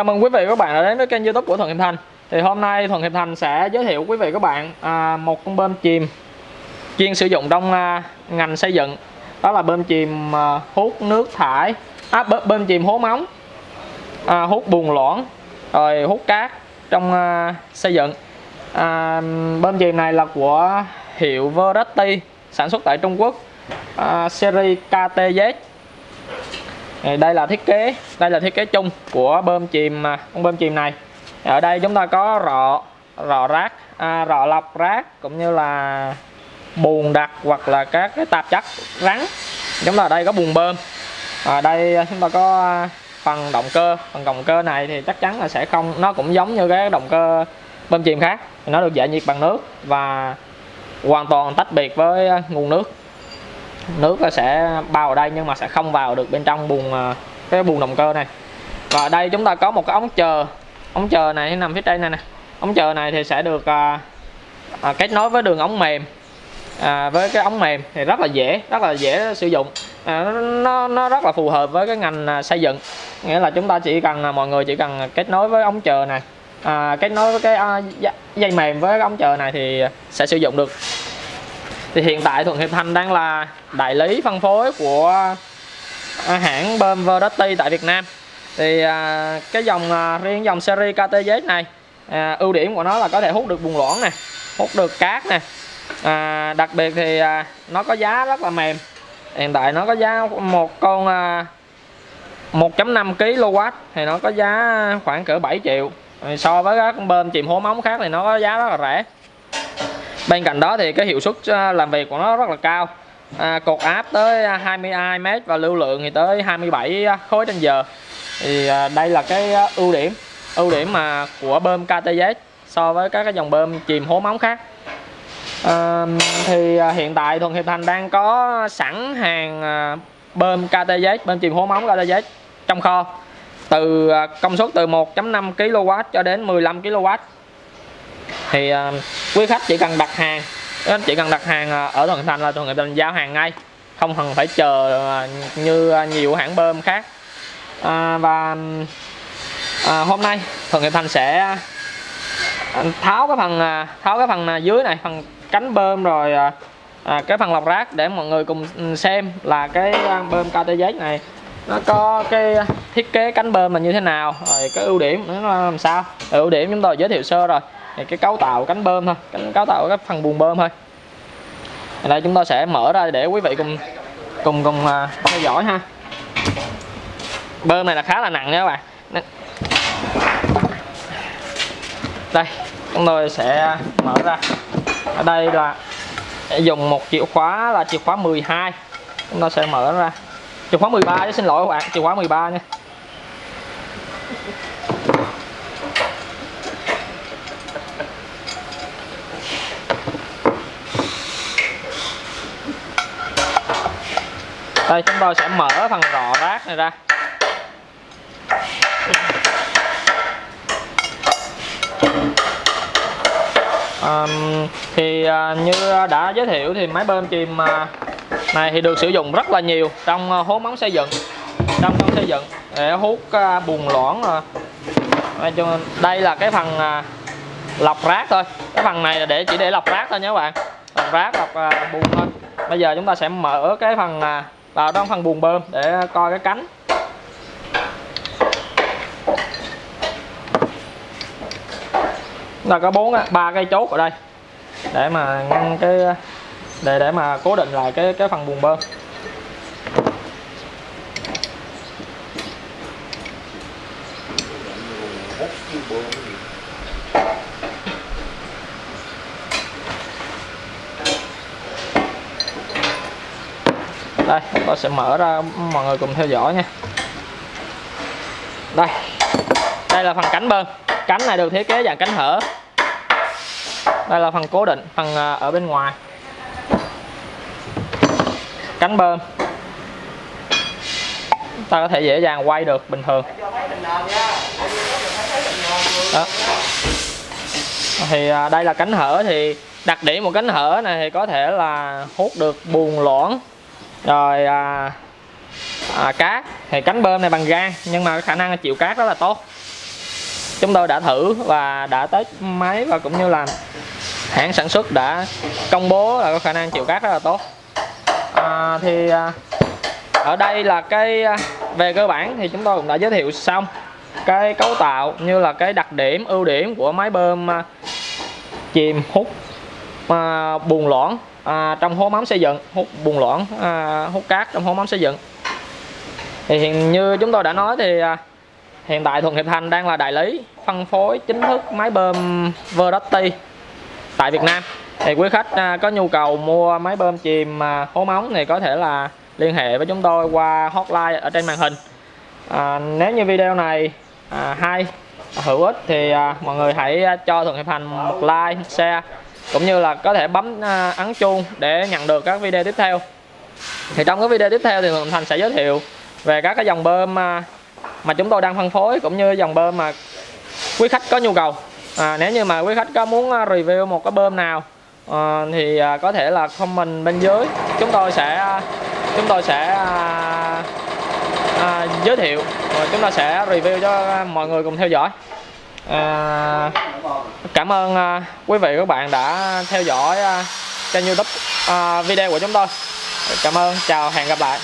Chào mừng quý vị và các bạn đã đến với kênh youtube của Thuận Hiệp Thành. Thì hôm nay Thuận Hiệp Thành sẽ giới thiệu quý vị và các bạn à, một con bơm chìm chuyên sử dụng trong à, ngành xây dựng. Đó là bơm chìm à, hút nước thải à, bơm, chìm hố móng à, hút bùn loãng rồi hút cát trong à, xây dựng. À, Bơm chìm này là của hiệu Verratti sản xuất tại Trung Quốc à, series KTZ Ờ, đây là thiết kế đây là thiết kế chung của bơm chìm à, con bơm chìm này. Ở đây chúng ta có rọ rọ rác à, rọ lọc rác cũng như là bùn đặc hoặc là các cái tạp chất rắn. Chúng ta ở đây có bùn bơm. Ở đây à, chúng ta có à, phần động cơ. Phần động cơ này thì chắc chắn là sẽ không nó cũng giống như cái động cơ bơm chìm khác. Nó được giải nhiệt bằng nước và hoàn toàn tách biệt với nguồn nước nước nó sẽ bao ở đây nhưng mà sẽ không vào được bên trong buồng à, cái buồng động cơ này. Và ở đây chúng ta có một cái ống chờ. Ống chờ này nằm phía trên này nè. Ống chờ này thì sẽ được à, à, kết nối với đường ống mềm à, với cái ống mềm thì rất là dễ rất là dễ sử dụng. À, nó nó rất là phù hợp với cái ngành à, xây dựng. Nghĩa là chúng ta chỉ cần à, mọi người chỉ cần kết nối với ống chờ này. À, kết nối với cái à, dây mềm với cái ống chờ này thì sẽ sử dụng được thì hiện tại Thuận Hiệp Thành đang là đại lý phân phối của à, hãng bơm Verdetti tại Việt Nam. Thì à, cái dòng à, riêng dòng series KTZ này à, ưu điểm của nó là có thể hút được bùn loãng này hút được cát này à, đặc biệt thì à, nó có giá rất là mềm. Hiện tại nó có giá một con à, 1.5 kW thì nó có giá khoảng cỡ 7 triệu. So với các bơm chìm hố móng khác thì nó có giá rất là rẻ bên cạnh đó thì cái hiệu suất à, làm việc của nó rất là cao. À, cột áp tới à, 22 m và lưu lượng thì tới 27 à, khối trên giờ. Thì à, đây là cái ưu điểm ưu điểm mà của bơm KTZ so với các cái dòng bơm chìm hố móng khác. À, thì à, hiện tại Thuận Hiệp Thành đang có sẵn hàng bơm KTZ bơm chìm hố móng KTZ trong kho. Từ công suất từ 1.5 kW cho đến 15 kW thì uh, quý khách chỉ cần đặt hàng chỉ cần đặt hàng à, ở thuận thành là thuận thành giao hàng ngay. Không cần phải chờ à, như nhiều hãng bơm khác. À, và à, hôm nay thuận hiệp thành sẽ tháo cái phần tháo cái phần dưới này phần cánh bơm rồi à, cái phần lọc rác để mọi người cùng ừ, xem là cái bơm KTZ này nó có cái thiết kế cánh bơm là như thế nào rồi cái ưu điểm nó làm sao. Ưu điểm chúng tôi giới thiệu sơ rồi thì cái cấu tạo cánh bơm thôi cánh cấu tạo cái phần buồng bơm thôi. Ở đây chúng ta sẽ mở ra để quý vị cùng cùng cùng uh, theo dõi ha. Bơm này là khá là nặng nha các bạn. Đây chúng tôi sẽ mở ra. Ở đây là dùng một chìa khóa là chìa khóa 12 chúng ta sẽ mở ra. Chìa khóa 13 chứ xin lỗi các bạn chìa khóa 13 nha. Đây chúng tôi sẽ mở phần rọ rác này ra. Um, thì uh, như đã giới thiệu thì máy bơm chìm uh, này thì được sử dụng rất là nhiều trong uh, hố móng xây dựng trong móng xây dựng để hút uh, bùn loãng uh. đây là cái phần uh, lọc rác thôi. Cái phần này là để chỉ để lọc rác thôi nhé các bạn. Lọc rác lọc uh, bùn thôi. Bây giờ chúng ta sẽ mở cái phần uh, vào trong phần buồng bơm để coi cái cánh. Là có bốn ba cây chốt ở đây. Để mà ngăn cái, để để mà cố định lại cái cái phần buồng bơm. Đây, tôi sẽ mở ra, mọi người cùng theo dõi nha. Đây đây là phần cánh bơm cánh này được thiết kế dạng cánh hở. Đây là phần cố định, phần à, ở bên ngoài. Cánh bơm ta có thể dễ dàng quay được bình thường. Đó. Thì à, đây là cánh hở thì đặc điểm một cánh hở này thì có thể là hút được buồn loãng rồi à, à, cát. Thì cánh bơm này bằng gan nhưng mà khả năng chịu cát rất là tốt. Chúng tôi đã thử và đã test máy và cũng như là hãng sản xuất đã công bố là có khả năng chịu cát rất là tốt. À, thì à, ở đây là cái à, về cơ bản thì chúng tôi cũng đã giới thiệu xong cái cấu tạo như là cái đặc điểm ưu điểm của máy bơm à, chìm hút à, buồng loãng à, trong hố mắm xây dựng hút bùn loãng à, hút cát trong hố mắm xây dựng. Thì hiện như chúng tôi đã nói thì à, hiện tại Thuận Hiệp Thành đang là đại lý phân phối chính thức máy bơm Verdotti tại Việt Nam. Thì quý khách à, có nhu cầu mua máy bơm chìm à, hố móng thì có thể là liên hệ với chúng tôi qua hotline ở trên màn hình. À, nếu như video này à, hay hữu ích thì à, mọi người hãy à, cho Thuận Hiệp Thành một like share cũng như là có thể bấm à, ấn chuông để nhận được các video tiếp theo. Thì trong cái video tiếp theo thì Thuận Thành sẽ giới thiệu về các cái dòng bơm mà mà chúng tôi đang phân phối cũng như dòng bơm mà quý khách có nhu cầu. À, nếu như mà quý khách có muốn à, review một cái bơm nào à, thì à, có thể là comment bên dưới. Chúng tôi sẽ à, chúng tôi sẽ à, à, giới thiệu rồi chúng ta sẽ review cho mọi người cùng theo dõi à, cảm ơn à, quý vị các bạn đã theo dõi à, kênh youtube à, video của chúng tôi. Cảm ơn chào hẹn gặp lại.